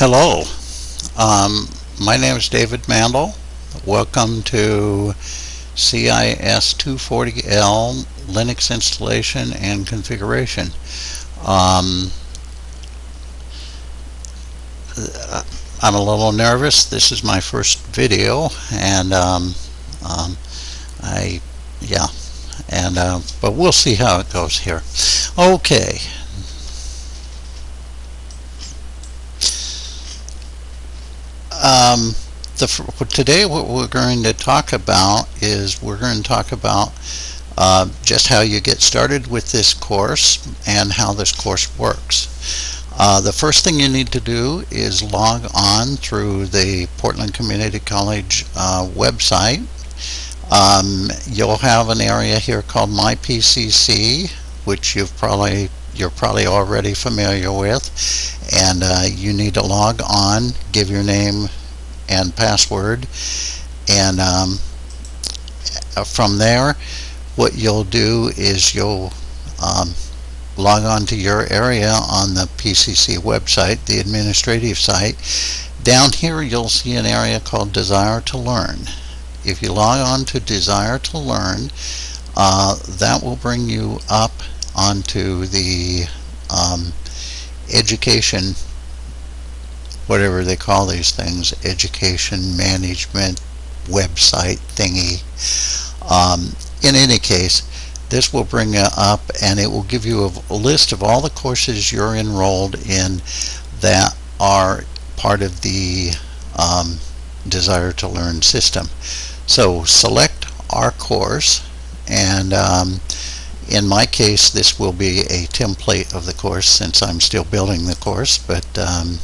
Hello, um, my name is David Mandel. Welcome to CIS 240L Linux installation and configuration. Um, I'm a little nervous. This is my first video, and um, um, I, yeah, and uh, but we'll see how it goes here. Okay. Um, the, today what we're going to talk about is we're going to talk about uh, just how you get started with this course and how this course works. Uh, the first thing you need to do is log on through the Portland Community College uh, website. Um, you'll have an area here called My PCC, which you've probably you're probably already familiar with, and uh, you need to log on, give your name and password, and um, from there, what you'll do is you'll um, log on to your area on the PCC website, the administrative site. Down here you'll see an area called Desire to Learn. If you log on to Desire to Learn, uh, that will bring you up onto the um, education, whatever they call these things, education management website thingy. Um, in any case, this will bring up and it will give you a, list of all the courses you're enrolled in that are part of the um, Desire to Learn system. So select our course and um, in my case this will be a template of the course since I'm still building the course but um,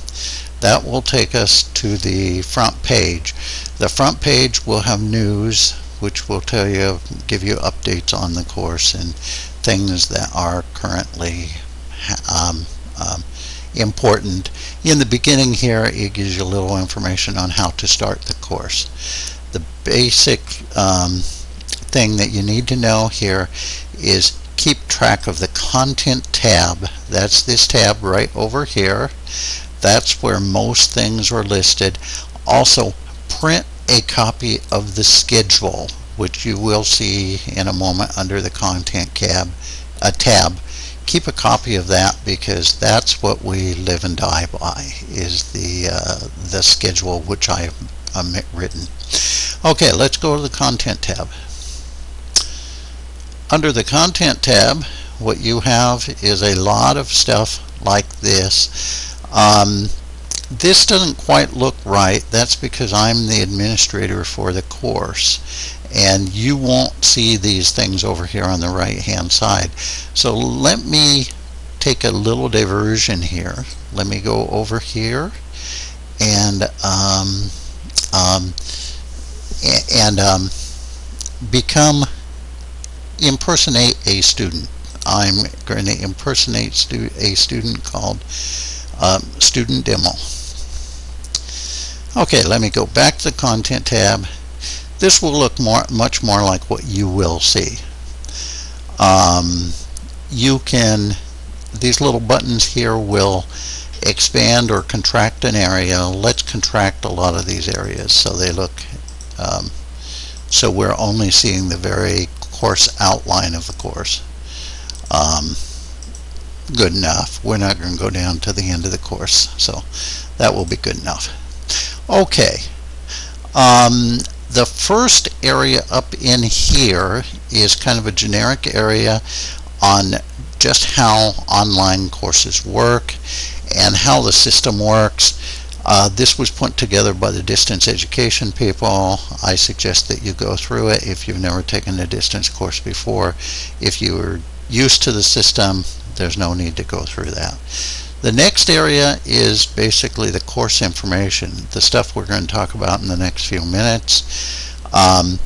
that will take us to the front page. The front page will have news which will tell you, give you updates on the course and things that are currently um, um, important. In the beginning here, it gives you a little information on how to start the course. The basic um, thing that you need to know here is keep track of the content tab. That's this tab right over here. That's where most things are listed. Also, print a copy of the schedule, which you will see in a moment under the content tab, a tab. Keep a copy of that because that's what we live and die by, is the, uh, the schedule which I have um, written. Okay, let's go to the content tab. Under the content tab, what you have is a lot of stuff like this. Um, this doesn't quite look right. That's because I'm the administrator for the course and you won't see these things over here on the right hand side. So let me take a little diversion here. Let me go over here and um, um, and um, become impersonate a student. I'm going to impersonate stu a student called um, student demo. Okay, let me go back to the content tab. This will look more, much more like what you will see. Um, you can, these little buttons here will expand or contract an area. Let's contract a lot of these areas so they look, um, so we're only seeing the very course outline of the course. Um, good enough. We're not going to go down to the end of the course, so that will be good enough. Okay. Um, the first area up in here is kind of a generic area on just how online courses work and how the system works. Uh, this was put together by the distance education people. I suggest that you go through it if you've never taken a distance course before. If you are used to the system, there's no need to go through that. The next area is basically the course information, the stuff we're going to talk about in the next few minutes. Um,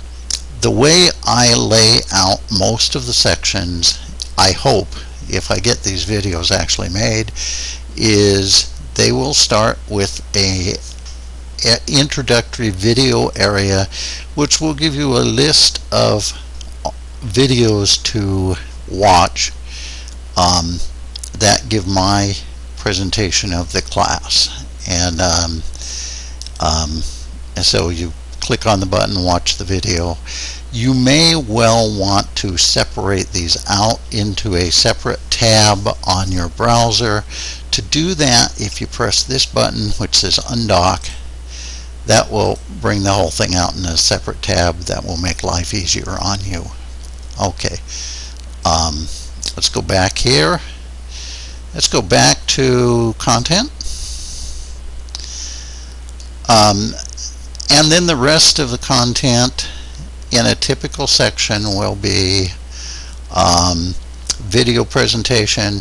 the way I lay out most of the sections, I hope, if I get these videos actually made, is they will start with a, a introductory video area which will give you a list of videos to watch um, that give my presentation of the class. And um, um, so you click on the button watch the video. You may well want to separate these out into a separate tab on your browser. To do that if you press this button which says undock that will bring the whole thing out in a separate tab that will make life easier on you. Okay. Um, let's go back here. Let's go back to content. Um, and then the rest of the content in a typical section will be um, video presentation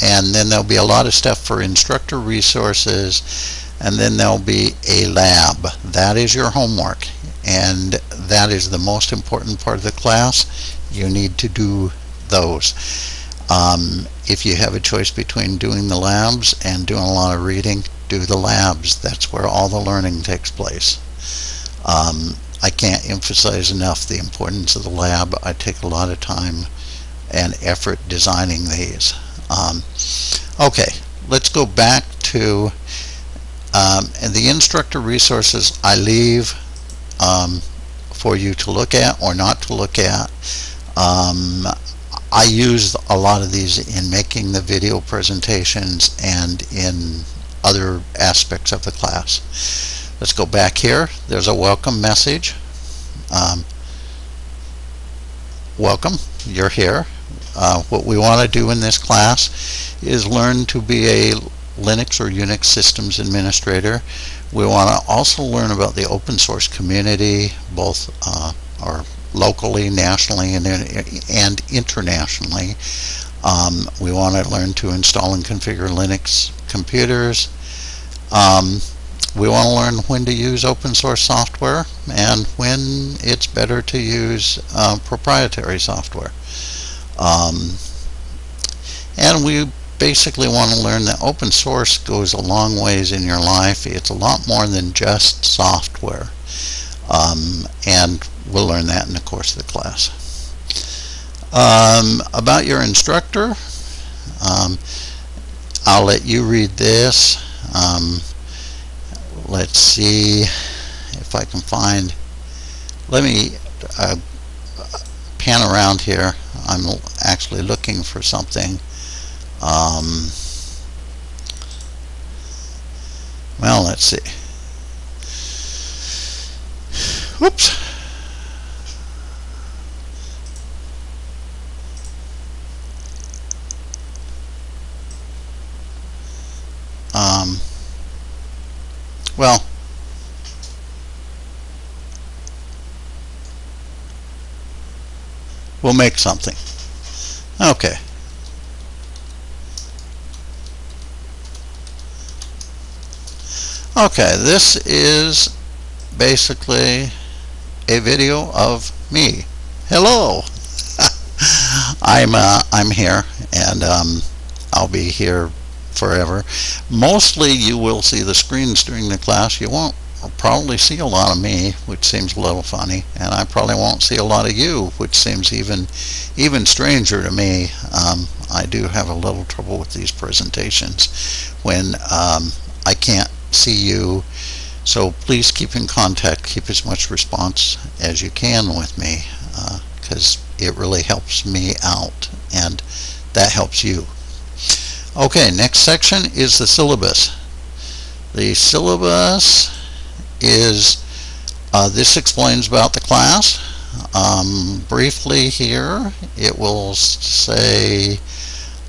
and then there'll be a lot of stuff for instructor resources and then there'll be a lab. That is your homework and that is the most important part of the class. You need to do those um, if you have a choice between doing the labs and doing a lot of reading do the labs. That's where all the learning takes place. Um, I can't emphasize enough the importance of the lab. I take a lot of time and effort designing these. Um, okay let's go back to um, and the instructor resources I leave um, for you to look at or not to look at. Um, I use a lot of these in making the video presentations and in other aspects of the class. Let's go back here. There's a welcome message. Um, welcome. You're here. Uh, what we want to do in this class is learn to be a Linux or Unix systems administrator. We want to also learn about the open source community, both uh, or locally, nationally, and, and internationally. Um, we want to learn to install and configure Linux computers. Um, we want to learn when to use open source software and when it's better to use uh, proprietary software. Um, and we basically want to learn that open source goes a long ways in your life. It's a lot more than just software. Um, and we'll learn that in the course of the class. Um, about your instructor, um, I'll let you read this. Um, let's see if I can find, let me uh, pan around here. I'm actually looking for something. Um, well, let's see. Whoops. Um, well, we'll make something. Okay. Okay, this is basically a video of me. Hello! I'm uh, I'm here and um, I'll be here forever. Mostly you will see the screens during the class. You won't probably see a lot of me, which seems a little funny, and I probably won't see a lot of you, which seems even even stranger to me. Um, I do have a little trouble with these presentations when um, I can't see you. So please keep in contact, keep as much response as you can with me because uh, it really helps me out and that helps you. Okay, next section is the syllabus. The syllabus is, uh, this explains about the class. Um, briefly here, it will say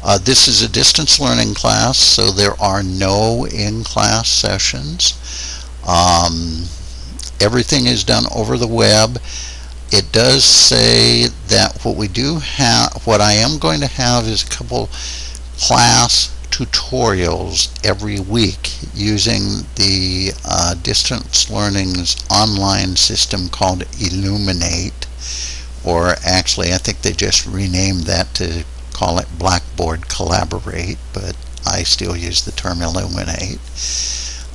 uh, this is a distance learning class, so there are no in-class sessions. Um, everything is done over the web. It does say that what we do have, what I am going to have is a couple class tutorials every week using the uh, distance learning's online system called Elluminate or actually I think they just renamed that to call it Blackboard Collaborate, but I still use the term Elluminate.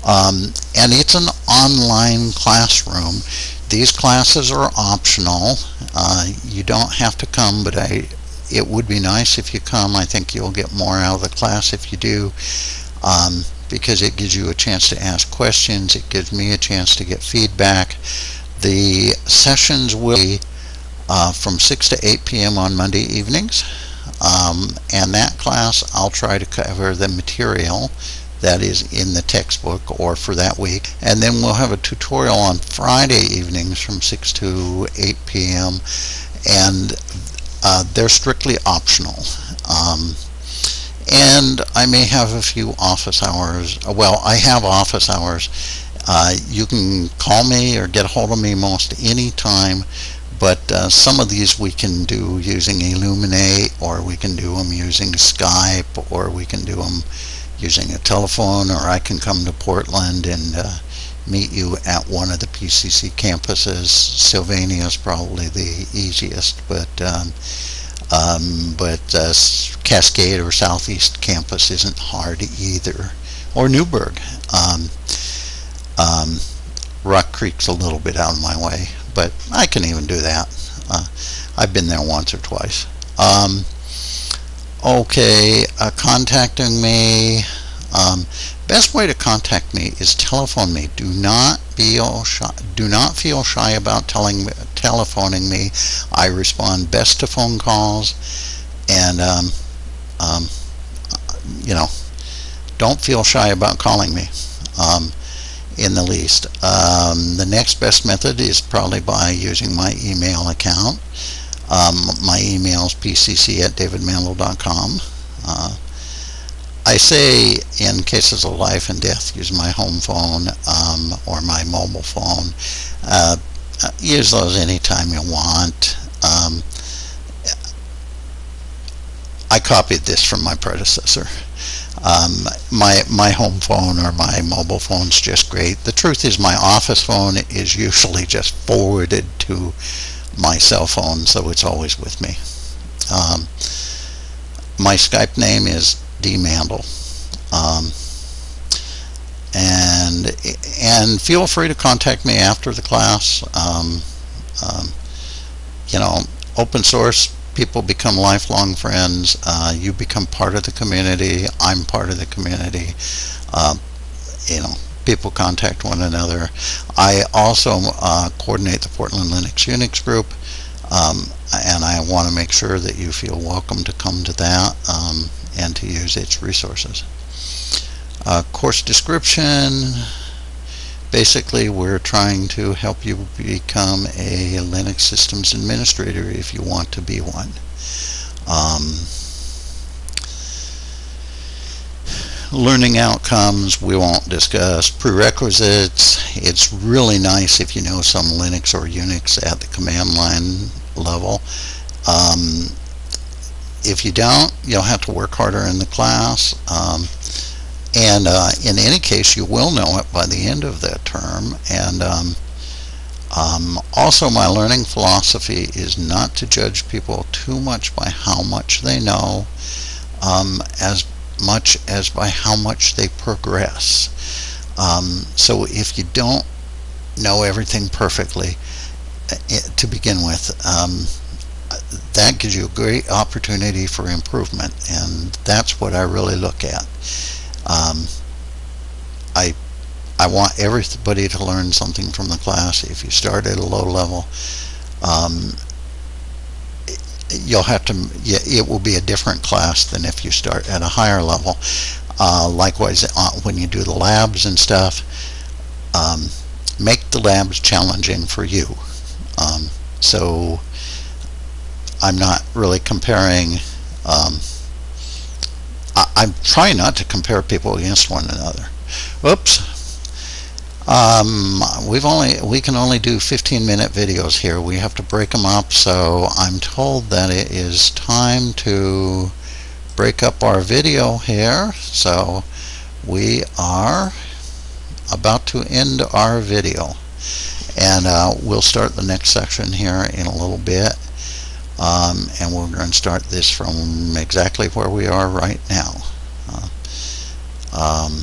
Um, and it's an online classroom. These classes are optional. Uh, you don't have to come, but I, it would be nice if you come. I think you'll get more out of the class if you do. Um, because it gives you a chance to ask questions. It gives me a chance to get feedback. The sessions will be uh, from 6 to 8 p.m. on Monday evenings. Um, and that class, I'll try to cover the material that is in the textbook or for that week. And then we'll have a tutorial on Friday evenings from 6 to 8 p.m. And uh, they're strictly optional. Um, and I may have a few office hours. Well, I have office hours. Uh, you can call me or get a hold of me most any time but uh, some of these we can do using Elluminate or we can do them using Skype or we can do them using a telephone or I can come to Portland and uh, meet you at one of the PCC campuses. Sylvania is probably the easiest, but um, um, but uh, Cascade or Southeast campus isn't hard either, or Newberg. Um, um, Rock Creek's a little bit out of my way, but I can even do that. Uh, I've been there once or twice. Um, okay, uh, contacting me. Um, best way to contact me is telephone me. Do not shy. Do not feel shy about telling telephoning me. I respond best to phone calls, and um, um, you know, don't feel shy about calling me. Um, in the least. Um, the next best method is probably by using my email account. Um, my email is pcc at davidmandel.com. Uh, I say in cases of life and death, use my home phone um, or my mobile phone. Uh, use those anytime you want. Um, I copied this from my predecessor. Um, my my home phone or my mobile phone's just great. The truth is my office phone is usually just forwarded to my cell phone, so it's always with me. Um, my Skype name is D Mandel. Um, and and feel free to contact me after the class. Um, um, you know, open source people become lifelong friends. Uh, you become part of the community. I'm part of the community. Uh, you know, people contact one another. I also uh, coordinate the Portland Linux Unix group, um, and I want to make sure that you feel welcome to come to that um, and to use its resources. Uh, course description basically we're trying to help you become a Linux systems administrator if you want to be one. Um, learning outcomes we won't discuss. Prerequisites, it's really nice if you know some Linux or Unix at the command line level. Um, if you don't, you'll have to work harder in the class. Um, and uh, in any case, you will know it by the end of that term. And um, um, also, my learning philosophy is not to judge people too much by how much they know, um, as much as by how much they progress. Um, so if you don't know everything perfectly it, eh, to begin with, um, that gives you a great opportunity for improvement, and that's what I really look at. Um, I I want everybody to learn something from the class. If you start at a low level, um, you'll have to. It will be a different class than if you start at a higher level. Uh, likewise, uh, when you do the labs and stuff, um, make the labs challenging for you. Um, so I'm not really comparing. Um, I, am trying not to compare people against one another. Whoops. Um, we've only we can only do 15 minute videos here. We have to break them up. So I'm told that it is time to break up our video here. So we are about to end our video and uh, we'll start the next section here in a little bit um, and we're going to start this from exactly where we are right now. Uh, um,